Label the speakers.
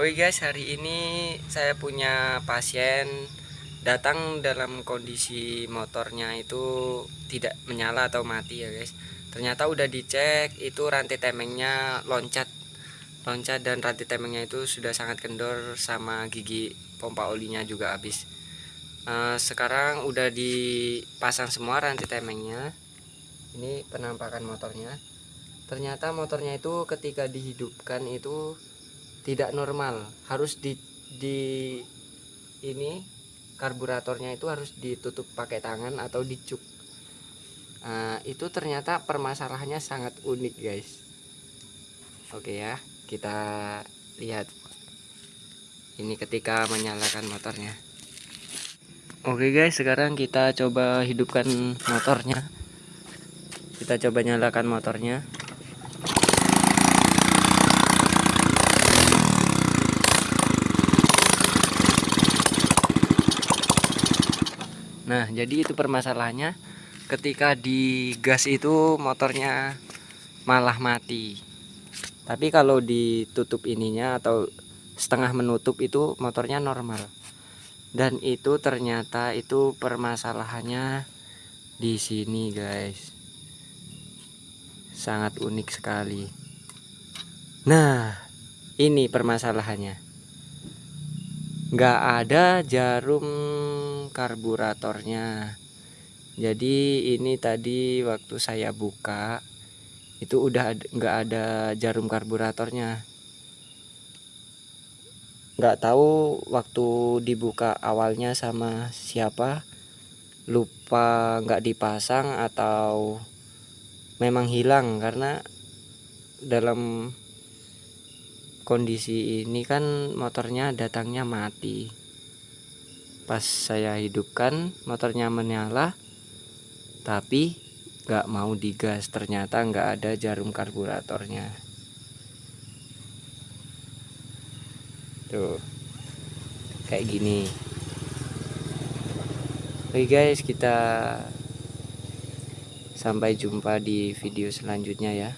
Speaker 1: Oke guys, hari ini saya punya pasien datang dalam kondisi motornya itu tidak menyala atau mati ya guys. Ternyata udah dicek itu rantai temengnya loncat. Loncat dan rantai temengnya itu sudah sangat kendor sama gigi pompa olinya juga habis. Uh, sekarang udah dipasang semua rantai temengnya. Ini penampakan motornya. Ternyata motornya itu ketika dihidupkan itu tidak normal. Harus di di ini karburatornya itu harus ditutup pakai tangan atau dicuk nah, itu ternyata permasalahannya sangat unik guys. Oke ya kita lihat. Ini ketika menyalakan motornya. Oke guys sekarang kita coba hidupkan motornya. Kita coba nyalakan motornya Nah, jadi itu permasalahannya ketika di gas itu motornya malah mati. Tapi kalau ditutup ininya atau setengah menutup itu motornya normal. Dan itu ternyata itu permasalahannya di sini, guys. Sangat unik sekali. Nah, ini permasalahannya. Nggak ada jarum karburatornya. Jadi ini tadi waktu saya buka itu udah nggak ada jarum karburatornya. Nggak tahu waktu dibuka awalnya sama siapa lupa nggak dipasang atau memang hilang karena dalam kondisi ini kan motornya datangnya mati pas saya hidupkan motornya menyala tapi nggak mau digas. Ternyata nggak ada jarum karburatornya. Tuh kayak gini. Oke guys kita sampai jumpa di video selanjutnya ya